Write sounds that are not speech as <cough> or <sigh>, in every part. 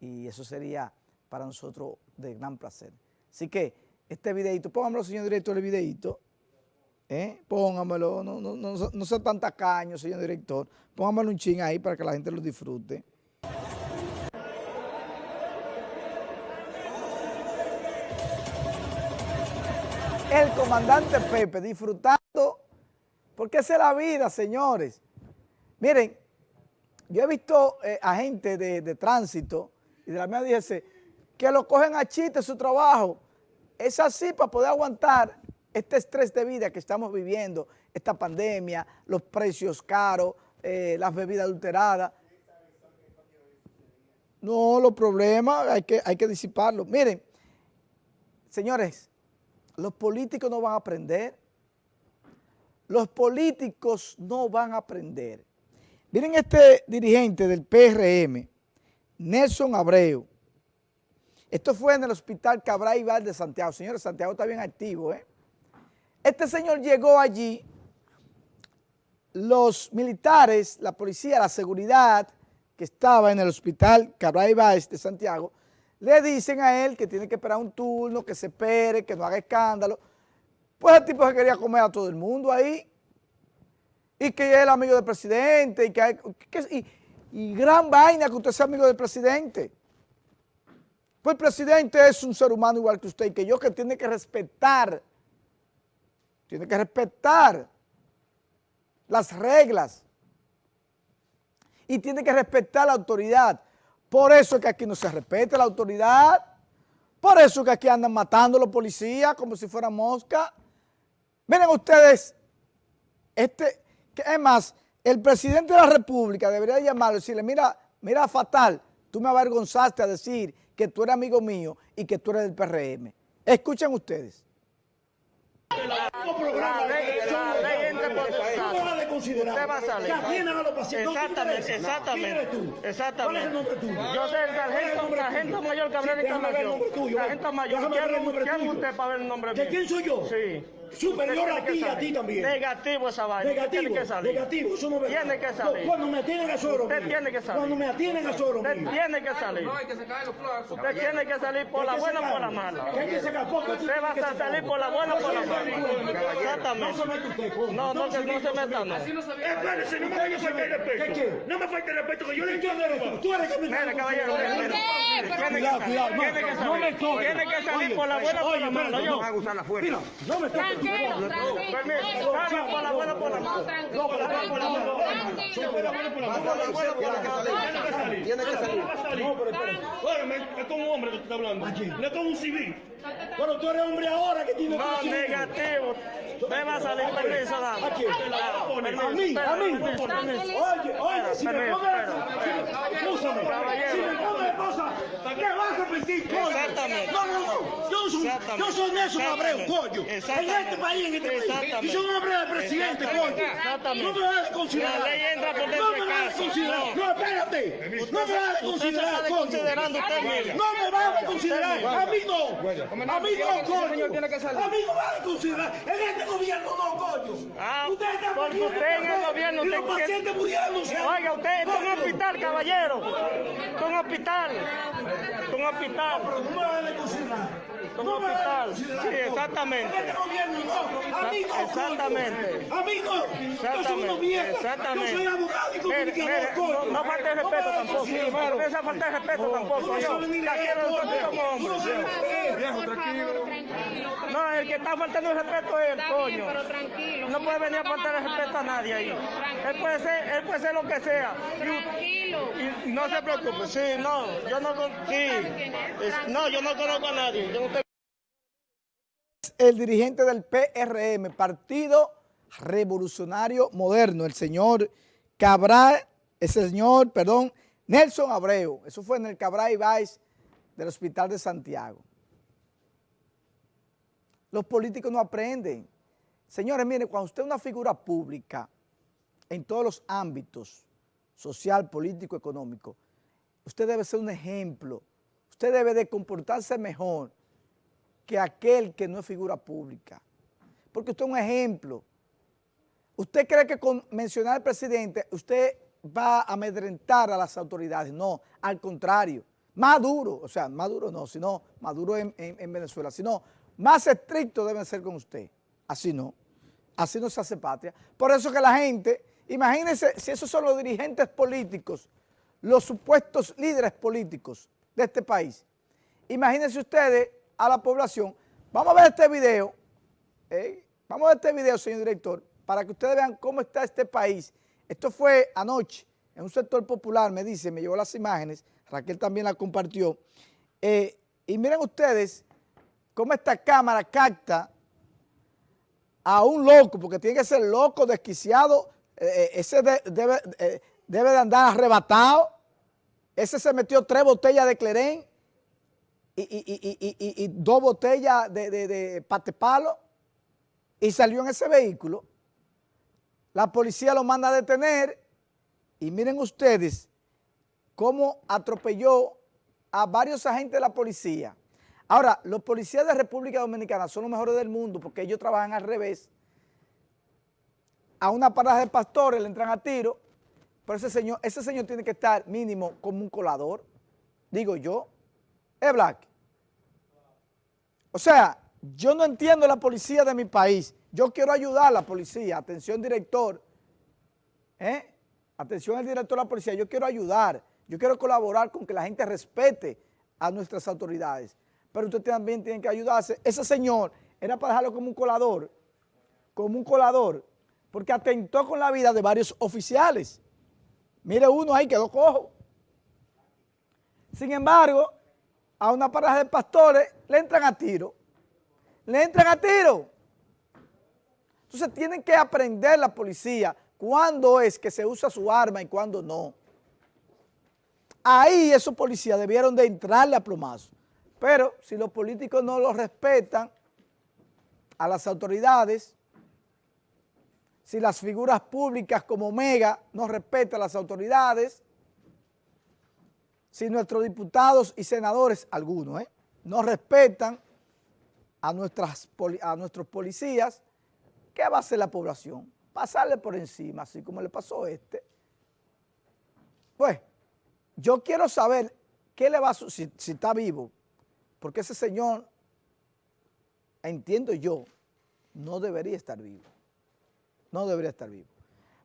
y eso sería para nosotros de gran placer. Así que este videito, póngamelo señor director el videito, ¿eh? póngamelo, no, no, no, no sea tan tacaño señor director, póngamelo un ching ahí para que la gente lo disfrute. El comandante Pepe disfrutando, porque esa es la vida, señores. Miren, yo he visto eh, agentes de, de, tránsito y de la mía dice que lo cogen a chiste su trabajo. Es así para poder aguantar este estrés de vida que estamos viviendo, esta pandemia, los precios caros, eh, las bebidas adulteradas. No, los problemas hay que, hay que disiparlos. Miren, señores, los políticos no van a aprender. Los políticos no van a aprender. Miren este dirigente del PRM, Nelson Abreu. Esto fue en el hospital Cabral Ibar de Santiago. Señores, Santiago está bien activo, ¿eh? Este señor llegó allí, los militares, la policía, la seguridad que estaba en el hospital Cabral Ibar de Santiago, le dicen a él que tiene que esperar un turno, que se espere, que no haga escándalo. Pues el tipo se quería comer a todo el mundo ahí y que es el amigo del presidente, y que, gran vaina que usted sea amigo del presidente. Pues el presidente es un ser humano igual que usted y que yo que tiene que respetar, tiene que respetar las reglas y tiene que respetar la autoridad. Por eso es que aquí no se respeta la autoridad, por eso es que aquí andan matando a los policías como si fueran mosca. Miren ustedes, este, es más, el presidente de la República debería llamarlo y decirle, mira, mira Fatal, tú me avergonzaste a decir que tú eres amigo mío y que tú eres del PRM. Escuchen ustedes. La ley, la ley entra por ¿Cómo va a considerar? Usted va a salir. atienden a los pacientes. Exactamente, exactamente. Exactamente. ¿Cuál es el nombre tuyo? Yo soy el sargento, sargento mayor Cabrera Encarnación. Sargento mayor. ¿Quién es usted para ver el nombre mío? ¿Quién soy yo? Sí superior a ti y a ti también. Negativo esa vaina. Negativo, tiene que salir. negativo, eso no es verdad. Tiene que salir. Cuando me atienden a suero Usted tiene que salir. Cuando me atienden a suero Usted tiene que salir. No, hay que sacar los plazos. Usted tiene que salir por la buena o por la mala. ¿Qué hay que sacar? Usted va a salir por la buena o por la mala. Exactamente. No se mete usted, No, no, que no se meta, no. Espérese, no me vaya a faltar el respeto. ¿Qué No me falte el respeto, que yo le quiero respeto. Tú eres que me... Mire, caballero, Cuidado, cuidado. No me toques. Tiene que salir por la buena por la mala. Yo. a usar la fuerza. No me toques. Permiso, por la buena por la mala. No, por la buena por la mala. Tiene que salir. No, pero espera. Es con un hombre que tú estás hablando. No es con un civil. Pero tú eres hombre ahora que tiene No, negativo. Me va a salir permiso, dame. ¿A quién? A mí, a mí. Oye, oye, si me. Escúchame. Si me pones esposa, ¿qué vas a pedir, coño? Exactamente. No, no, no. Yo soy, yo soy Nelson Abreu, coño. En este país, en este país. Y soy un hombre del presidente, coño. Exactamente. No me vas a considerar. La ley entra por dentro No me vas a considerar. No, espérate. No me vas a considerar, coño. No me vas a considerar. A mí no. A mí no, coño. A mí no va a considerar. En este gobierno no, coño. Ah, usted está porque usted en el gobierno... Y los pacientes. Oiga, usted está en un hospital, caballero. Está en un hospital. Un hospital. No me. Está en un hospital. Sí, exactamente. Exactamente. A mí no. Exactamente. Exactamente. Yo soy abogado y comunicador. No falte respeto tampoco. No esa falta de respeto tampoco. Yo quiero como hombre. Viejo, tranquilo. No, el que está faltando el respeto es el coño. Pero tranquilo. No puede venir a faltar el respeto a nadie ahí. Él puede ser, él puede ser lo que sea. Tranquilo. Y no se preocupe. Sí, no, yo no, sí. No, yo no conozco a nadie. Yo no El dirigente del PRM, Partido Revolucionario Moderno, el señor Cabral, ese señor, perdón, Nelson Abreu. Eso fue en el Cabral Ibáez del Hospital de Santiago. Los políticos no aprenden. Señores, miren, cuando usted es una figura pública en todos los ámbitos, social, político, económico, usted debe ser un ejemplo. Usted debe de comportarse mejor que aquel que no es figura pública. Porque usted es un ejemplo. ¿Usted cree que con mencionar al presidente usted va a amedrentar a las autoridades? No, al contrario. más duro, o sea, más duro no, sino más duro en, Venezuela, sino más estricto deben ser con usted. Así no, así no se hace patria. Por eso que la gente, imagínense si esos son los dirigentes políticos, los supuestos líderes políticos de este país. Imagínense ustedes a la población, vamos a ver este video, ¿eh? vamos a ver este video, señor director, para que ustedes vean cómo está este país. Esto fue anoche en un sector popular, me dice, me llevó las imágenes, Raquel también la compartió. Eh, y miren ustedes cómo esta cámara capta a un loco, porque tiene que ser loco, desquiciado, eh, eh, ese debe, debe, de andar arrebatado, ese se metió tres botellas de clerén y, dos botellas de, de, de patepalo y salió en ese vehículo. La policía lo manda a detener y miren ustedes cómo atropelló a varios agentes de la policía. Ahora, los policías de República Dominicana son los mejores del mundo porque ellos trabajan al revés. A una parada de pastores le entran a tiro, pero ese señor, ese señor tiene que estar mínimo como un colador, digo yo. Es Black. O sea, yo no entiendo la policía de mi país. Yo quiero ayudar a la policía. Atención, director. ¿Eh? Atención al director de la policía, yo quiero ayudar, yo quiero colaborar con que la gente respete a nuestras autoridades, pero usted también tiene que ayudarse. Ese señor era para dejarlo como un colador, como un colador, porque atentó con la vida de varios oficiales. Mire uno ahí, quedó cojo. Sin embargo, a una pareja de pastores le entran a tiro. Le entran a tiro. Entonces tienen que aprender la policía cuándo es que se usa su arma y cuándo no. Ahí esos policías debieron de entrarle a plomazo. Pero si los políticos no lo respetan a las autoridades, si las figuras públicas como Mega no respetan a las autoridades, si nuestros diputados y senadores, algunos, ¿eh? no respetan a, nuestras, nuestros policías, ¿qué va a hacer la población? pasarle por encima, así como le pasó a este. Pues, yo quiero saber qué le va a suceder, si, está vivo, porque ese señor, entiendo yo, no debería estar vivo. No debería estar vivo.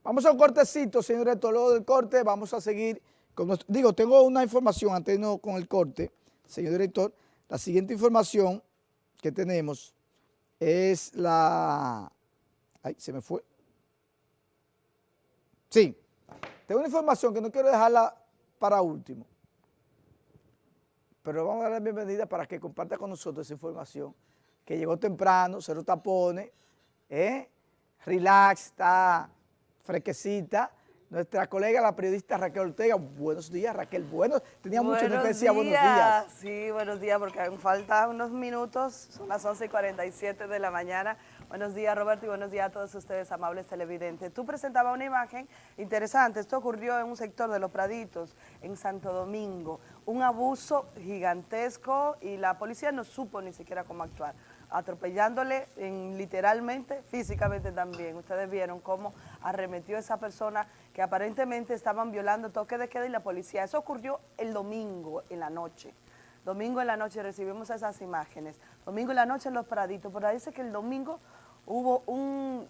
Vamos a un cortecito, señor rector, luego del corte. Vamos a seguir digo, tengo una información antes no con el corte, señor director, la siguiente información que tenemos es la, ay, se me fue, Sí, tengo una información que no quiero dejarla para último, pero vamos a dar la bienvenida para que comparta con nosotros esa información, que llegó temprano, cero tapones, ¿eh? relax, está fresquecita, nuestra colega, la periodista Raquel Ortega. Buenos días, Raquel. Bueno, tenía mucho que decía buenos días. Sí, buenos días, porque aún faltan unos minutos, son las 11 y 47 de la mañana. Buenos días, Roberto, y buenos días a todos ustedes, amables televidentes. Tú presentabas una imagen interesante. Esto ocurrió en un sector de Los Praditos, en Santo Domingo. Un abuso gigantesco y la policía no supo ni siquiera cómo actuar atropellándole en, literalmente, físicamente también. Ustedes vieron cómo arremetió esa persona que aparentemente estaban violando toque de queda y la policía. Eso ocurrió el domingo en la noche. Domingo en la noche recibimos esas imágenes. Domingo en la noche en Los Praditos. Pero dice que el domingo hubo un,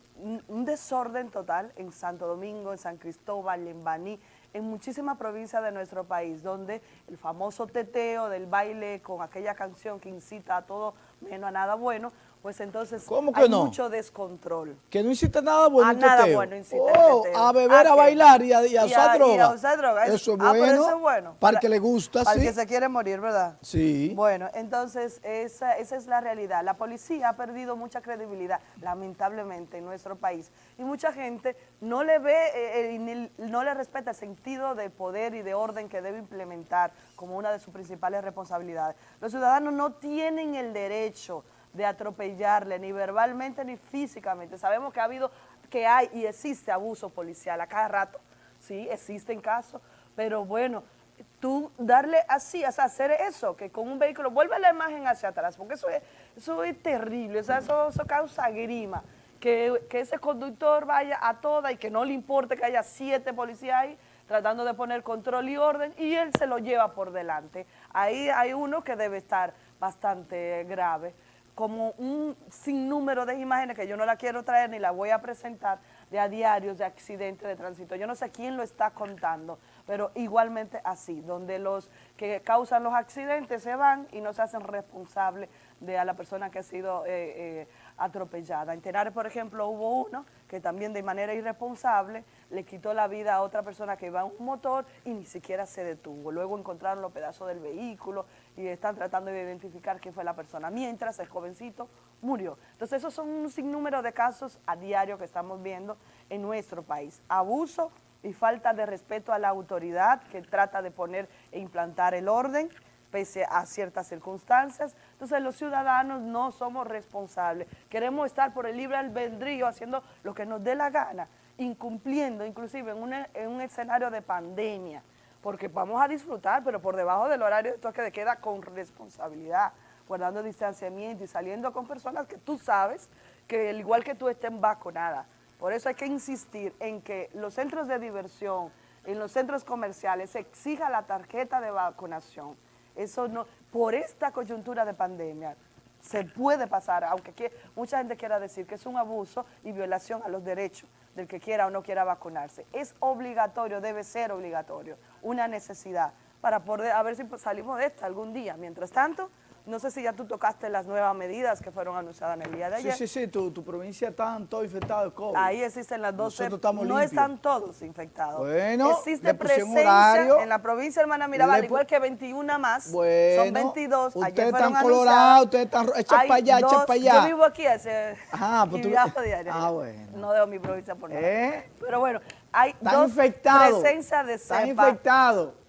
desorden total en Santo Domingo, en San Cristóbal, en Baní, en muchísimas provincias de nuestro país, donde el famoso teteo del baile con aquella canción que incita a todo menos a nada bueno, pues entonces hay mucho descontrol. Que no incita nada bueno A nada bueno incita oh, A beber, a, bailar y a, usar droga. Y a usar droga. Eso es bueno. Ah, eso es bueno. Para, que le gusta, Para que se quiere morir, ¿verdad? Sí. Bueno, entonces esa, esa es la realidad. La policía ha perdido mucha credibilidad, lamentablemente, en nuestro país. Y mucha gente no le ve, eh, eh, no le respeta el sentido de poder y de orden que debe implementar como una de sus principales responsabilidades. Los ciudadanos no tienen el derecho de atropellarle, ni verbalmente ni físicamente. Sabemos que ha habido, que hay y existe abuso policial a cada rato, sí, existen casos, pero bueno, tú darle así, o sea, hacer eso, que con un vehículo, vuelve la imagen hacia atrás, porque eso es, eso es terrible, o sea, eso, causa grima, que, que, ese conductor vaya a toda y que no le importe que haya siete policías ahí, tratando de poner control y orden y él se lo lleva por delante. Ahí hay uno que debe estar bastante grave como un sinnúmero de imágenes que yo no la quiero traer ni la voy a presentar de a diarios de accidentes de tránsito. Yo no sé quién lo está contando, pero igualmente así, donde los que causan los accidentes se van y no se hacen responsables de a la persona que ha sido eh, eh, atropellada. En Tenares, por ejemplo, hubo uno que también de manera irresponsable le quitó la vida a otra persona que iba en un motor y ni siquiera se detuvo. Luego encontraron los pedazos del vehículo y están tratando de identificar quién fue la persona, mientras el jovencito murió. Entonces esos son un sinnúmero de casos a diario que estamos viendo en nuestro país. Abuso y falta de respeto a la autoridad que trata de poner e implantar el orden, pese a ciertas circunstancias. Entonces los ciudadanos no somos responsables. Queremos estar por el libre albedrío haciendo lo que nos dé la gana, incumpliendo inclusive en, un escenario de pandemia, porque vamos a disfrutar, pero por debajo del horario de toque de queda con responsabilidad, guardando distanciamiento y saliendo con personas que tú sabes que al igual que tú estén vacunadas. Por eso hay que insistir en que los centros de diversión, en los centros comerciales, se exija la tarjeta de vacunación eso no, por esta coyuntura de pandemia, se puede pasar, aunque mucha gente quiera decir que es un abuso y violación a los derechos del que quiera o no quiera vacunarse. Es obligatorio, debe ser obligatorio, una necesidad para poder, a ver si salimos de esta algún día. Mientras tanto, no sé si ya tú tocaste las nuevas medidas que fueron anunciadas en el día de ayer. Sí, sí, sí, tu, provincia está todo infectada de COVID. Ahí existen las 12, no están todos infectados. Bueno, Existe presencia en la provincia de Hermana Mirabal, igual que 21 más, bueno, son 22. Ustedes están colorados, ustedes están hechos para allá, hechos para allá. Yo vivo aquí, ese, Ajá, pues tú... diario. Ah, bueno. No dejo mi provincia por nada. ¿Eh? Pero bueno, hay están dos infectados, presencia de cepa. Están infectados.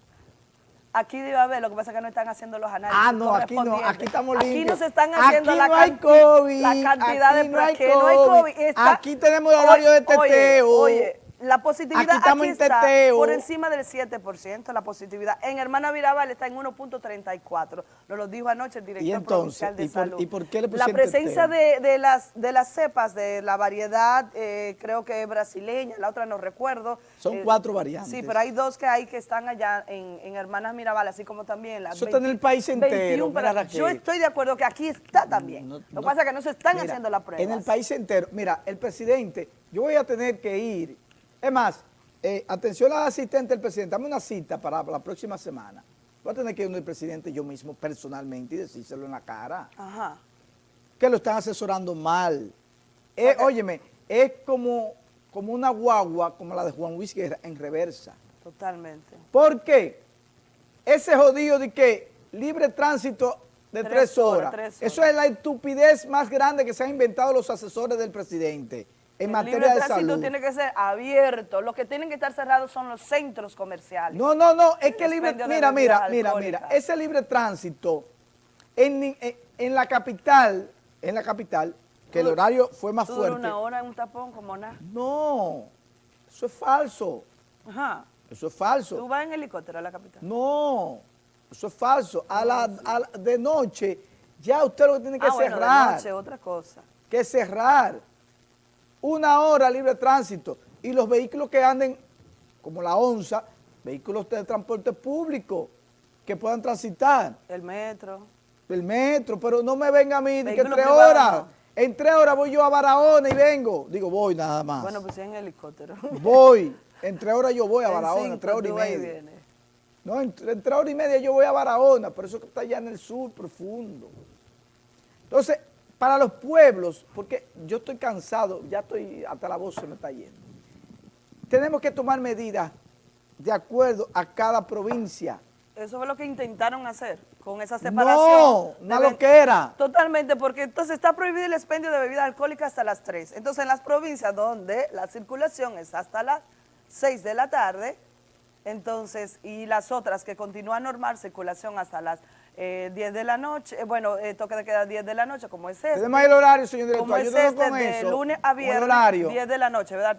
Aquí debe haber, lo que pasa es que no están haciendo los análisis Ah, no, aquí no, aquí estamos limpios. Aquí no se están haciendo aquí la, no hay COVID, la cantidad aquí de no hay no hay COVID. aquí tenemos el horario de teteo. Oye, la positividad aquí, aquí está por encima del 7%, la positividad. En Hermana Mirabal está en 1.34, nos lo dijo anoche el director provincial de ¿y Salud. ¿Y por qué le La presencia de, de, las, de las cepas, de la variedad, eh, creo que es brasileña, la otra no recuerdo. Son eh, cuatro variantes. Sí, pero hay dos que hay que están allá en, en Hermanas Mirabal, así como también las Eso está en el país entero. 21, yo estoy de acuerdo que aquí está también. lo que pasa es que no se están haciendo las pruebas. En el país entero, mira, el presidente, yo voy a tener que ir, es más, eh, atención al asistente del presidente, dame una cita para la próxima semana. Voy a tener que ir al presidente yo mismo personalmente y decírselo en la cara. Ajá. Que lo están asesorando mal. Eh, óyeme, es como, como una guagua como la de Juan Luis Guerra en reversa. Totalmente. ¿Por qué? Ese jodido de que libre tránsito de tres, horas. Eso es la estupidez más grande que se han inventado los asesores del presidente en materia de salud. El tiene que ser abierto. Los que tienen que estar cerrados son los centros comerciales. No, no, no. Es que libre... Mira, mira, mira, mira. Ese libre tránsito en, en, la capital, en la capital, que el horario fue más fuerte. una hora en un tapón como nada? No, eso es falso. Ajá. Eso es falso. ¿Tú vas en helicóptero a la capital? No, eso es falso. A la, de noche, ya usted lo que tiene que ah, cerrar. Bueno, de noche, otra cosa. Que cerrar una hora libre de tránsito y los vehículos que anden, como la onza, vehículos de transporte público que puedan transitar. El metro. El metro, pero no me venga a mí de que tres horas. En tres horas voy yo a Barahona y vengo. Digo, voy nada más. Bueno, pues en helicóptero. Voy. En tres horas yo voy a <laughs> Barahona, en tres horas y media. No, en, en, tres horas y media yo voy a Barahona, por eso que está allá en el sur profundo. Entonces, para los pueblos, porque yo estoy cansado, ya estoy, hasta la voz se me está yendo. Tenemos que tomar medidas de acuerdo a cada provincia. Eso fue lo que intentaron hacer con esa separación. No, no lo que era. Totalmente, porque entonces está prohibido el expendio de bebidas alcohólicas hasta las 3. Entonces en las provincias donde la circulación es hasta las 6 de la tarde, entonces, y las otras que continúan normal, circulación hasta las eh, 10 de la noche, eh, bueno, eh, toque de queda 10 de la noche, como es este. Tenemos el horario, señor director, como es este, de lunes a viernes, 10 de la noche, ¿verdad?